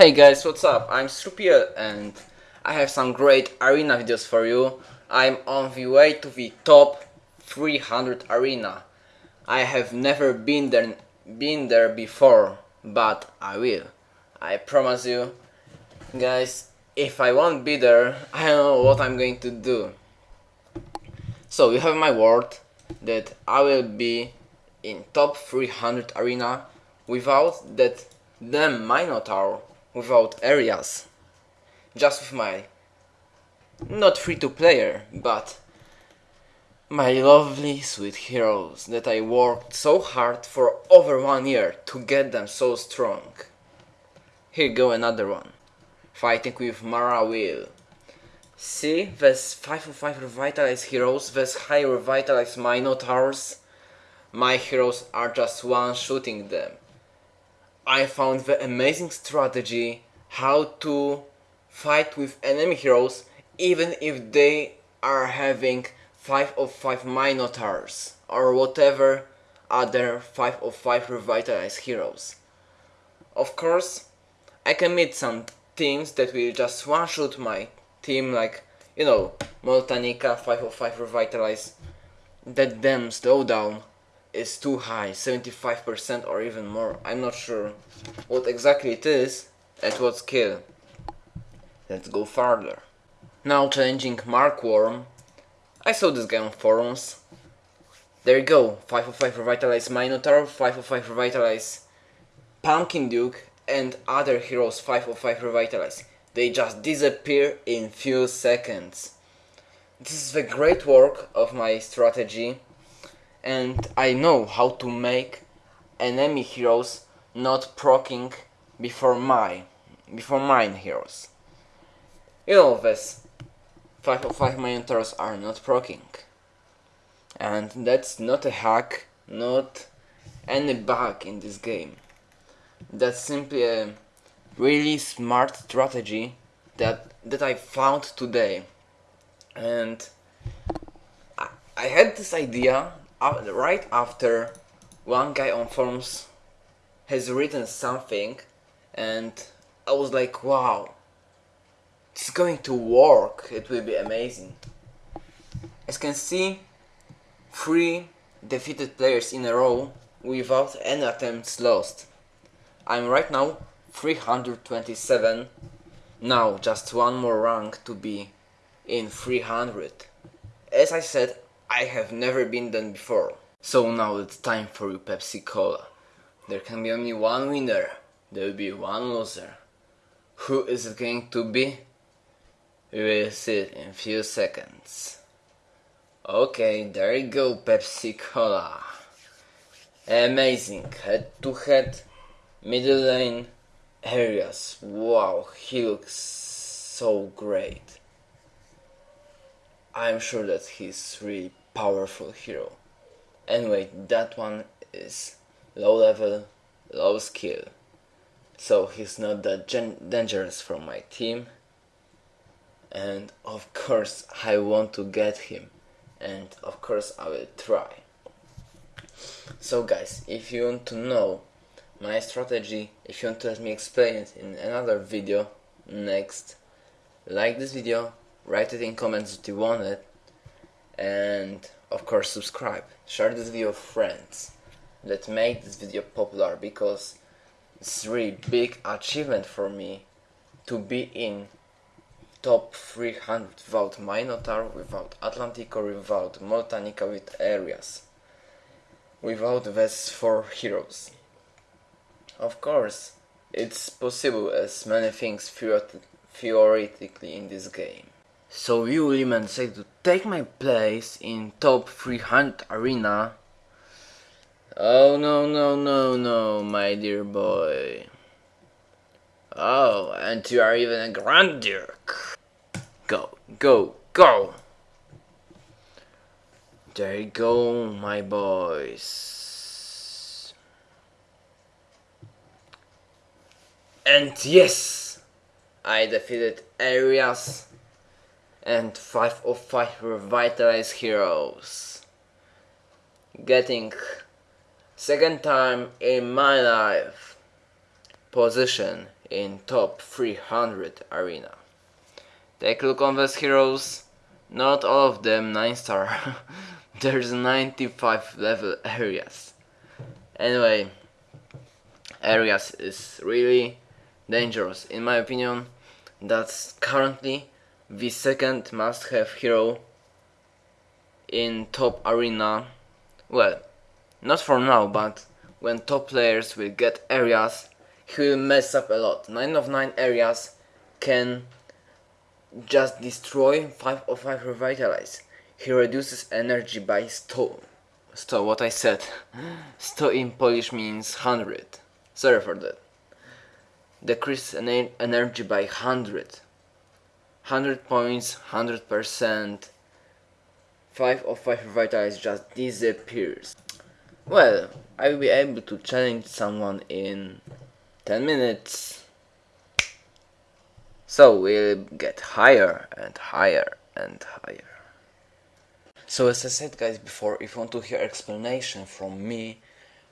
Hey guys, what's up? I'm Strupiel and I have some great arena videos for you. I'm on the way to the top 300 arena. I have never been there, been there before, but I will. I promise you. Guys, if I won't be there, I don't know what I'm going to do. So you have my word that I will be in top 300 arena without that damn Minotaur, without areas. Just with my not free to player, but my lovely sweet heroes that I worked so hard for over one year to get them so strong. Here go another one. Fighting with Mara Will. See, there's 5 of 5 revitalized heroes, these high revitalized Minotaurs. My heroes are just one shooting them. I found the amazing strategy how to fight with enemy heroes even if they are having 5 of 5 Minotaurs or whatever other 5 of 5 revitalized heroes. Of course, I can meet some teams that will just one-shot my team like, you know, Moltanica 5 of 5 revitalized. That damn slowdown is too high, 75% or even more. I'm not sure what exactly it is at what scale. Let's go further. Now challenging Mark Worm. I saw this guy on forums. There you go, 5 of 5 Revitalize Minotaur, 5 of 5 Revitalize Pumpkin Duke and other heroes 5 of 5 Revitalize. They just disappear in few seconds. This is the great work of my strategy and I know how to make enemy heroes not proccing before my before mine heroes. You know this 5 of 5 Minotaurs are not proccing. And that's not a hack, not any bug in this game. That's simply a really smart strategy that that I found today. And I had this idea right after one guy on forums has written something and I was like wow it's going to work. It will be amazing. As you can see three defeated players in a row without any attempts lost. I'm right now 327 now just one more rank to be in 300 as I said I have never been done before. So now it's time for you Pepsi Cola. There can be only one winner, there will be one loser. Who is it going to be? We will see it in few seconds. Okay, there you go Pepsi Cola. Amazing, head to head, middle lane, areas. Wow, he looks so great. I'm sure that he's really powerful hero. Anyway, that one is low level, low skill. So he's not that dangerous for my team. And of course I want to get him. And of course I will try. So guys, if you want to know my strategy, if you want to let me explain it in another video next, like this video, write it in comments if you want it, and of course subscribe. Share this video with friends. Let's make this video popular because it's really big achievement for me to be in top 300 without Minotaur, without Atlantic or without Moltanica with areas without these four heroes. Of course it's possible as many things theoretically in this game so you Liman said to take my place in top 300 arena. Oh no no no no my dear boy. Oh, and you are even a Grand Duke. Go, go, go! There you go, my boys. And yes, I defeated Arias and 5 of 5 revitalized heroes. Getting second time in my life position in top 300 arena. Take a look on these heroes, not all of them 9 star, there's 95 level areas. Anyway, areas is really dangerous in my opinion, that's currently the second must have hero in top arena, well, not for now but when top players will get areas he will mess up a lot. 9 of 9 areas can just destroy 5 of 5 revitalize. He reduces energy by 100. 100, what I said. 100 in Polish means 100. Sorry for that. Decrease energy by 100. 100 points, 100%. 5 of 5 revitalize just disappears. Well, I will be able to challenge someone in 10 minutes. So we'll get higher and higher and higher. So as I said guys before, if you want to hear explanation from me,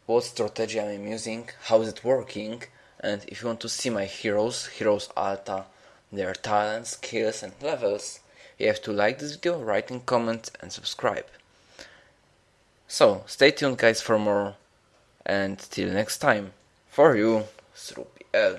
what strategy I'm using, how is it working, and if you want to see my heroes, heroes alta, their talents, skills and levels, you have to like this video, write in comments and subscribe. So stay tuned guys for more and till next time, for you, Srupi L.